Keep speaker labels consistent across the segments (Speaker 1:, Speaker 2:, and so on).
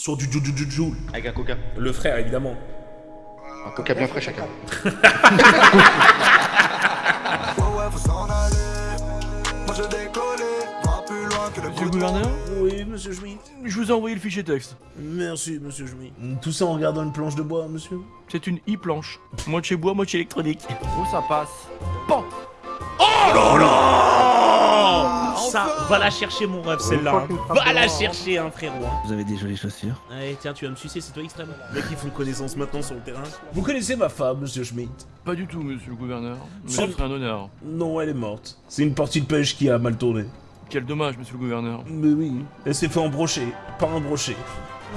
Speaker 1: Sur du du du du du.
Speaker 2: Avec un coca.
Speaker 1: Le frère, évidemment.
Speaker 2: Un coca bien frais chacun.
Speaker 3: Monsieur le gouverneur
Speaker 1: Oui, monsieur Schmitt.
Speaker 3: Je vous ai envoyé le fichier texte.
Speaker 1: Merci, monsieur Schmitt. Tout ça en regardant une planche de bois, monsieur
Speaker 3: C'est une e-planche. Moitié bois, moitié électronique. Oh, ça passe? Bon
Speaker 1: Oh là là Ça, va la chercher, mon rêve, celle-là. hein. Va la chercher, hein, frérot. hein.
Speaker 3: Vous avez des jolies chaussures.
Speaker 1: Allez, tiens, tu vas me sucer, c'est toi extrême. Mec, ils font connaissance maintenant sur le terrain. Vous connaissez ma femme, monsieur Schmitt?
Speaker 3: Pas du tout, monsieur le gouverneur. Mais serait un honneur.
Speaker 1: Non, elle est morte. C'est une partie de pêche qui a mal tourné.
Speaker 3: Quel dommage, monsieur le gouverneur.
Speaker 1: Mais oui, elle s'est fait embrocher, pas embrocher.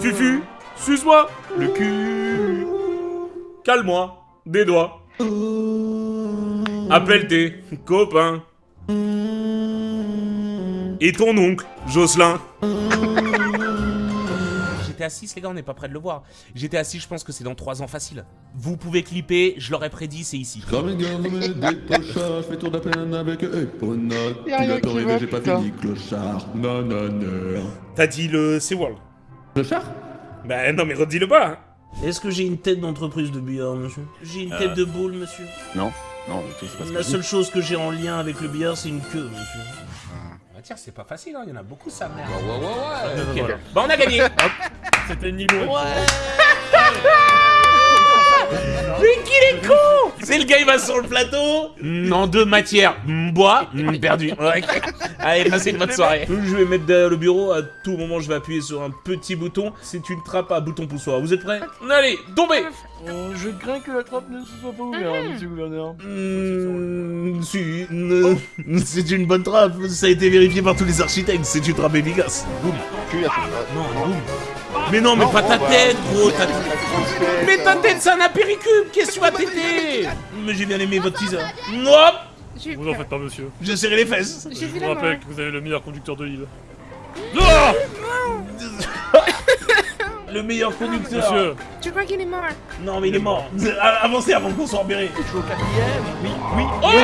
Speaker 1: Fufu, suce-moi
Speaker 3: Le cul
Speaker 1: Calme-moi, des doigts. Appelle tes copains. Et ton oncle, Jocelyn. J'étais assis, les gars, on n'est pas près de le voir. J'étais assis, je pense que c'est dans 3 ans facile. Vous pouvez clipper, je l'aurais prédit, c'est ici.
Speaker 4: Comme une gamme des clochards, je fais tour de la plaine avec Epona.
Speaker 2: Y'a rien
Speaker 4: Bientôt
Speaker 2: qui
Speaker 4: arrivé,
Speaker 2: va,
Speaker 4: j'ai pas fini, clochard. Non, non, non.
Speaker 1: T'as dit le SeaWorld
Speaker 4: Clochard?
Speaker 1: Bah non, mais redis-le pas. hein. Est-ce que j'ai une tête d'entreprise de billard, monsieur? J'ai une tête de boule, monsieur
Speaker 4: Non, non, c'est pas ce
Speaker 1: La seule chose que j'ai en lien avec le billard, c'est une queue, monsieur. Tiens, c'est pas facile, hein. il y en a beaucoup, ça merde.
Speaker 2: Ouais, ouais, ouais, ouais.
Speaker 1: Bah on a gagné
Speaker 3: C'était Nilo.
Speaker 1: Mais qu'il est con C'est le gars, il va sur le plateau En deux matières, mm, bois, mm, perdu. Ouais. Allez, passez une bonne soirée. Je vais mettre derrière le bureau, à tout moment je vais appuyer sur un petit bouton. C'est une trappe à bouton poussoir. Vous êtes prêts Allez, tombez
Speaker 3: Oh, je crains que la trappe ne se soit pas ouverte, monsieur le gouverneur.
Speaker 1: Mmh, si, euh, c'est une bonne trappe, ça a été vérifié par tous les architectes, c'est une trappe efficace. Boum.
Speaker 2: À
Speaker 1: Non, boum. Mais non, mais pas ta tête, gros, ta Mais ta tête, c'est un apéricube, qu'est-ce que tu vas t'aider Mais j'ai bien aimé votre teaser. Hop
Speaker 5: Vous en faites pas, monsieur.
Speaker 1: J'ai serré les fesses.
Speaker 5: Je vous rappelle que vous avez le meilleur conducteur de l'île.
Speaker 1: Le meilleur conducteur.
Speaker 5: Monsieur,
Speaker 6: Je crois qu'il est mort?
Speaker 1: Non, mais il est mort. Avancez avant qu'on soit embéré.
Speaker 3: Je suis au quatrième. Oui, oui.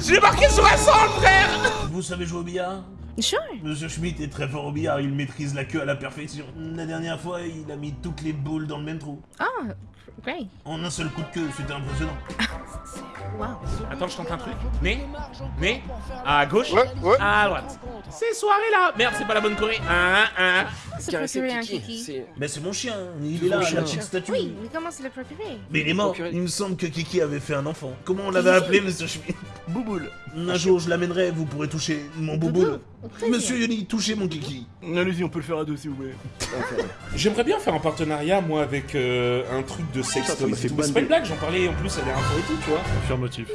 Speaker 1: J'ai marqué sur un sang, frère Vous savez jouer au billard?
Speaker 6: Sure.
Speaker 1: Monsieur Schmitt est très fort au billard, il maîtrise la queue à la perfection. La dernière fois, il a mis toutes les boules dans le même trou.
Speaker 6: Ah, great.
Speaker 1: En un seul coup de queue, c'était impressionnant.
Speaker 6: Wow.
Speaker 1: Attends, je tente un truc. Mais, mais, à gauche,
Speaker 2: Ouais, ouais.
Speaker 1: à droite. Ces soirées-là Merde, c'est pas la bonne Corée. Un, un.
Speaker 6: C'est préféré un kiki.
Speaker 1: Mais c'est mon chien, il est là, la petite statue.
Speaker 6: Oui, mais comment c'est le préféré
Speaker 1: Mais il est mort. Il me semble que Kiki avait fait un enfant. Comment on l'avait appelé, monsieur Schmitt?
Speaker 3: Bouboule.
Speaker 1: Un jour, je l'amènerai, vous pourrez toucher mon bouboule. Monsieur Yoni, touchez mon Kiki.
Speaker 3: Allez-y, on peut le faire à deux si vous voulez.
Speaker 1: J'aimerais bien faire un partenariat, moi, avec euh, un truc de sex toys et tout. C'est pas une blague, j'en parlais en plus à l'air info et tout, tu vois.
Speaker 5: affirmatif.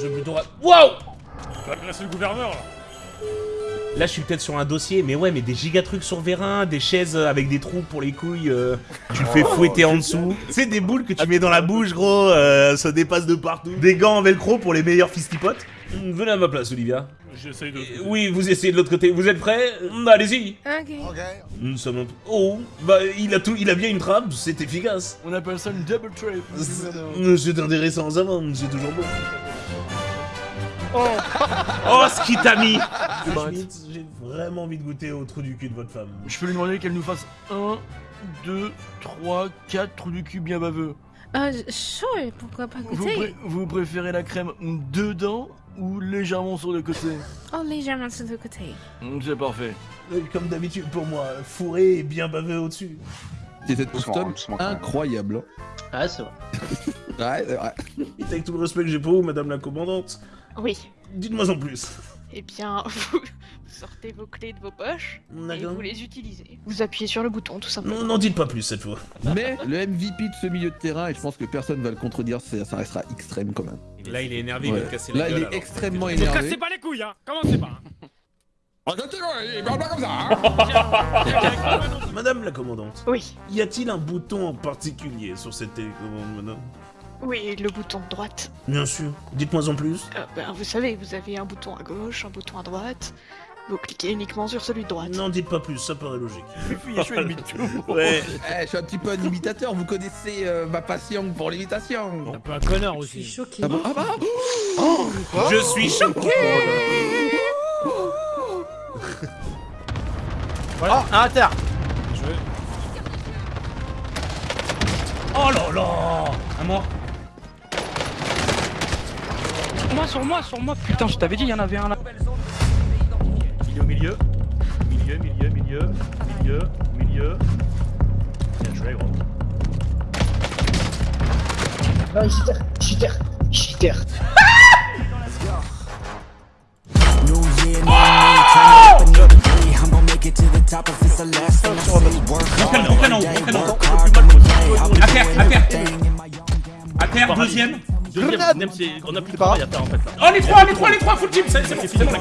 Speaker 1: Je vais plutôt... Waouh
Speaker 5: Faut agresser le gouverneur, là.
Speaker 1: Là, je suis peut-être sur un dossier, mais ouais, mais des giga trucs sur vérin, des chaises avec des trous pour les couilles, euh, tu le fais fouetter en dessous. C'est des boules que tu mets dans la bouche, gros, euh, ça dépasse de partout. Des gants en velcro pour les meilleurs fistipotes. Hum, Venez à ma place, Olivia.
Speaker 5: J'essaye de.
Speaker 1: Euh, Oui, vous essayez de l'autre côté. Vous êtes prêts? Hum, Allez-y.
Speaker 6: Ok.
Speaker 7: Ok.
Speaker 1: Nous sommes. Oh, bah, il a tout, il a bien une trappe, c'est efficace.
Speaker 3: On appelle ça une double gouverneur.
Speaker 1: C'est intéressant à vendre, c'est toujours bon. Oh, ce qui t'a mis J'ai vraiment envie de goûter au trou du cul de votre femme.
Speaker 3: Je peux lui demander qu'elle nous fasse 1, 2, 3, 4 trous du cul bien baveux.
Speaker 6: Euh, sure, pourquoi pas
Speaker 3: Vous,
Speaker 6: goûter
Speaker 3: pré- vous préférez la crème dedans ou légèrement sur le côté?
Speaker 6: Oh, légèrement sur le côté.
Speaker 3: Mm, C'est parfait.
Speaker 1: Euh, Comme d'habitude pour moi, fourré et bien bavé au-dessus.
Speaker 2: Quand même.
Speaker 4: incroyable.
Speaker 2: Ah, c'est vrai.
Speaker 4: Ouais, c'est vrai.
Speaker 1: Avec tout le respect que j'ai pour vous, madame la commandante,
Speaker 8: Oui.
Speaker 1: dites-moi en plus.
Speaker 8: Eh bien, vous sortez vos clés de vos poches et vous les utilisez. Vous appuyez sur le bouton, tout simplement.
Speaker 1: Non, n'en dites pas plus cette fois.
Speaker 4: Mais le MVP de ce milieu de terrain, et je pense que personne va le contredire, c'est- ça restera extrême quand même.
Speaker 1: Là, il est énervé,
Speaker 4: Ouais. Là, il est extrêmement énervé.
Speaker 5: pas les couilles, hein Commencez pas
Speaker 1: Madame la commandante,
Speaker 8: Oui.
Speaker 1: y a-t-il un bouton en particulier sur cette télécommande, madame?
Speaker 8: Oui, le bouton de droite.
Speaker 1: Bien sûr. Dites-moi en plus.
Speaker 8: Euh, ben, vous savez, vous avez un bouton à gauche, un bouton à droite. Vous cliquez uniquement sur celui de droite.
Speaker 1: N'en dites pas plus, ça paraît logique.
Speaker 3: Je suis.
Speaker 1: Ouais.
Speaker 4: Eh, je suis un petit peu un imitateur, vous connaissez euh, ma passion pour l'imitation.
Speaker 5: Un peu un connard
Speaker 6: Je suis
Speaker 5: aussi.
Speaker 6: choquée.
Speaker 4: Ah bon Ah bah
Speaker 1: Je suis choqué
Speaker 3: Voilà. Un à terre.
Speaker 5: Je vais.
Speaker 1: Oh là là Un mort.
Speaker 2: Moi, sur moi, sur moi. Putain, je t'avais dit, il y en avait un là.
Speaker 3: Milieu, milieu. Milieu, milieu, milieu. Milieu, milieu. Bien joué, gros.
Speaker 2: Non,
Speaker 1: en haut. À terre, à terre. À terre, deuxième.
Speaker 3: Deuxième, c'est. On a plus de travail à faire en fait là.
Speaker 1: Oh les trois, les trois, les trois, full team, c'est c'est bon, c'est bon.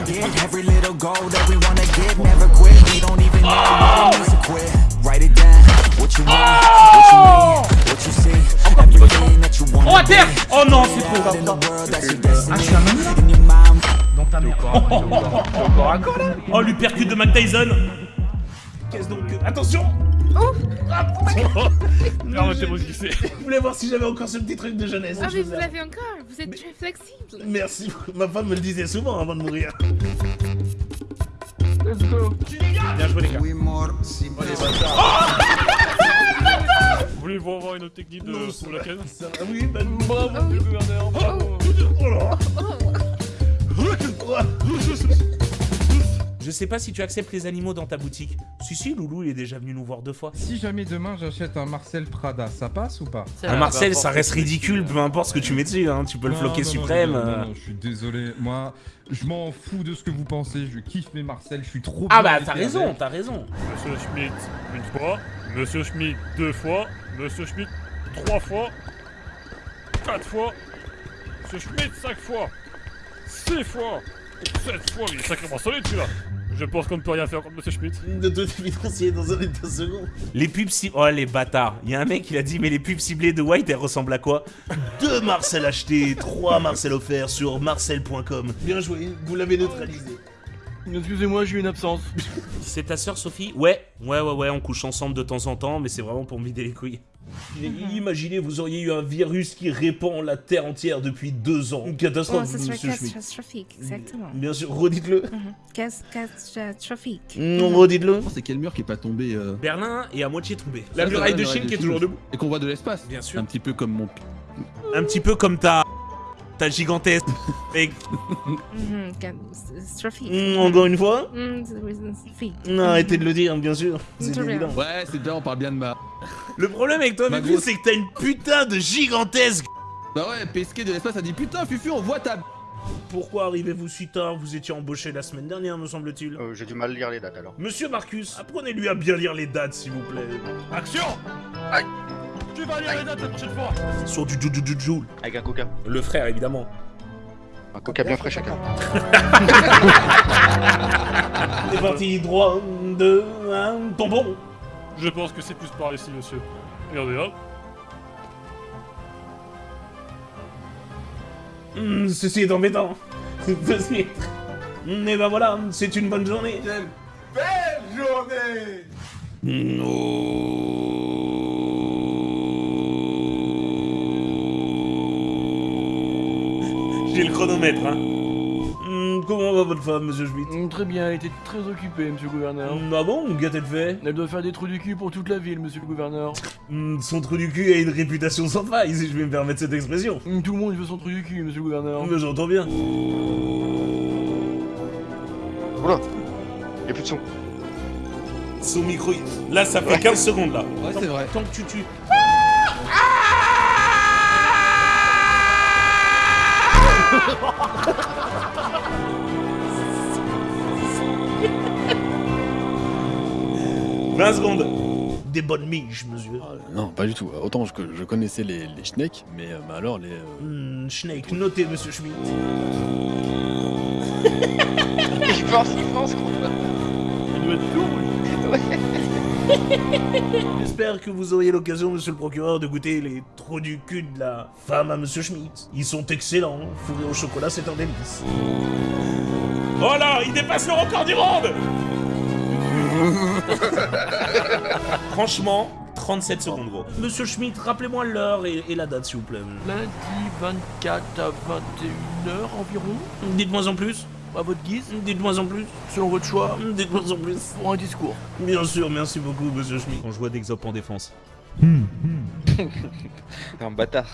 Speaker 7: Every little goal that we wanna get, never quit. We don't even know what needs to quit. Write it down. What you want, what you need, what you see. Everything that you want.
Speaker 1: Oh à terre Oh non, c'est
Speaker 7: destiny.
Speaker 1: Ah, Oh, l'uppercut de Mac Tyson Qu'est-ce donc Attention
Speaker 5: Arrêtez-moi de glisser.
Speaker 1: Je voulais voir si j'avais encore ce petit truc de jeunesse.
Speaker 6: Ah,
Speaker 1: Je
Speaker 6: mais vous l'avez encore. Vous êtes très flexible.
Speaker 1: Merci, ma femme me le disait souvent avant de mourir.
Speaker 3: Bien joué les gars.
Speaker 5: Vous voulez voir voir une autre technique de
Speaker 1: Non,
Speaker 5: pour la canne
Speaker 1: Ça- ah oui, bah,
Speaker 5: Bravo, le gouverneur, bravo.
Speaker 1: oh là. Je sais pas si tu acceptes les animaux dans ta boutique. Si, si, Loulou, il est déjà venu nous voir deux fois.
Speaker 9: Si jamais demain j'achète un Marcel Prada, ça passe ou pas
Speaker 1: Un Marcel, ça reste ridicule, peu importe ce que tu mets dessus, hein. Tu peux le floquer
Speaker 9: non, non,
Speaker 1: suprême.
Speaker 9: non, non,
Speaker 1: euh.
Speaker 9: non, je suis désolé. Moi, je m'en fous de ce que vous pensez. Je kiffe mes Marcel. Je suis trop.
Speaker 1: Ah bah, t'as raison, t'as raison.
Speaker 5: Monsieur Schmidt, une fois. Monsieur Schmidt, deux fois. Monsieur Schmidt, trois fois. Quatre fois. Monsieur Schmidt, cinq fois. Six fois. Sept fois. Il est sacrément solide celui-là. Je pense qu'on ne peut rien faire contre Monsieur Schmidt.
Speaker 1: De toute évidence, il est dans un état second. Les pubs ciblées. Oh, les bâtards. Il y a un mec, il a dit, mais les pubs ciblées de White, elles ressemblent à quoi? Deux Marcel achetés, trois Marcel offerts sur marcel.com. Bien joué, vous l'avez neutralisé.
Speaker 3: Excusez-moi, j'ai eu une absence.
Speaker 1: C'est ta sœur Sophie? Ouais, ouais, ouais, ouais, on couche ensemble de temps en temps, mais c'est vraiment pour me vider les couilles. Imaginez, vous auriez eu un virus qui répand la Terre entière depuis deux ans. Une
Speaker 6: Oh,
Speaker 1: catastrophe,
Speaker 6: ce serait
Speaker 1: monsieur Schmidt.
Speaker 6: catastrophique, exactement.
Speaker 1: Bien sûr, redites-le.
Speaker 6: Cas- Catastrophique.
Speaker 1: Non, redites-le.
Speaker 4: C'est quel mur qui est pas tombé euh,
Speaker 1: Berlin est à moitié tombé. La muraille de Chine qui est toujours debout.
Speaker 4: et qu'on voit de l'espace.
Speaker 1: Bien sûr.
Speaker 4: Un petit peu comme mon.
Speaker 1: Un petit peu comme ta. Ta gigantesque. Mec,
Speaker 6: Mhm,
Speaker 1: mm, encore une fois
Speaker 6: Mm.
Speaker 1: Non, arrêtez de le dire, bien sûr. C'est évident.
Speaker 4: Ouais, c'est bien, on parle bien de ma.
Speaker 1: Le problème avec toi, Fufu, c'est que t'as une putain de gigantesque.
Speaker 4: Bah ouais, pesquer de l'espace, a dit putain, Fufu, on voit ta.
Speaker 1: Pourquoi arrivez-vous si tard? Vous étiez embauché la semaine dernière, me semble-t-il.
Speaker 2: Euh, J'ai du mal à lire les dates alors.
Speaker 1: Monsieur Marcus, apprenez-lui à bien lire les dates, s'il vous plaît.
Speaker 5: Action
Speaker 2: Aïe.
Speaker 5: Tu vas lire les dates la prochaine fois
Speaker 1: Sur du Jujujuju.
Speaker 2: Avec un coca.
Speaker 1: Le frère, évidemment.
Speaker 2: Un coca bien frais chacun.
Speaker 1: C'est parti, droit, deux, un, bonbon.
Speaker 5: Je pense que c'est plus par ici, monsieur. Regardez là.
Speaker 1: Hmm, ceci est embêtant. Ceci. Hmm, Et ben voilà, c'est une bonne journée. J'ai le chronomètre, hein. Hmm, comment va votre femme, monsieur Schmitt
Speaker 3: Mm, Très bien, elle était très occupée, monsieur le gouverneur.
Speaker 1: Hmm, Ah bon Qu'a-t-elle fait
Speaker 3: Elle doit faire des trous du cul pour toute la ville, monsieur le gouverneur.
Speaker 1: Hmm, Son trou du cul a une réputation sans faille, si je vais me permettre cette expression.
Speaker 3: Tout le monde veut son trou du cul, monsieur le gouverneur.
Speaker 1: Mais j'entends bien.
Speaker 2: Oula Y'a plus de son.
Speaker 1: Son micro, il- là ça fait 15 secondes là.
Speaker 4: Ouais, c'est vrai.
Speaker 1: Tant que tu tues. « 20 secondes Des bonnes miches, monsieur.
Speaker 10: Non, pas du tout. Autant que je connaissais les, les schnecks, mais, euh, mais alors les. euh,
Speaker 1: Hmm, Snake, notez, monsieur Schmidt.
Speaker 2: Il pense, il pense quoi.
Speaker 3: Elle
Speaker 1: J'espère que vous auriez l'occasion, monsieur le procureur, de goûter les trous du cul de la femme à monsieur Schmidt. Ils sont excellents, fourrés au chocolat, c'est un délice. Oh là, il dépasse le record du monde Franchement, 37 secondes, gros. Monsieur Schmidt, rappelez-moi l'heure et, et la date, s'il vous plaît.
Speaker 3: Lundi 24 à 21h environ.
Speaker 1: Dites-moi en plus.
Speaker 3: À votre guise,
Speaker 1: Dites-moi en plus.
Speaker 3: selon votre choix,
Speaker 1: Dites-moi en plus.
Speaker 3: pour un discours.
Speaker 1: Bien sûr, merci beaucoup, monsieur Schmitt. Quand je vois d'exop en défense.
Speaker 11: Un bâtard.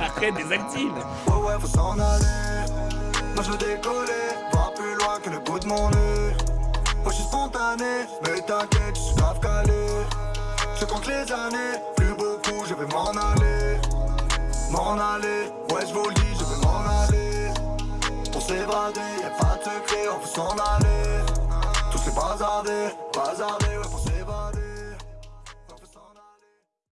Speaker 1: Arrête, désactive
Speaker 7: Ouais, ouais, faut s'en aller. Moi je veux décoller, voir plus loin que le bout de mon nez. Moi je suis spontané, mais t'inquiète, je suis grave calé. Je compte les années, plus beaucoup, je vais m'en aller. M'en aller, ouais, je dis, je vais m'en aller. On bradé, y'a pas de secret, on peut s'en aller. Tout s'est bazardé, bazardé, ouais, pour s'évader.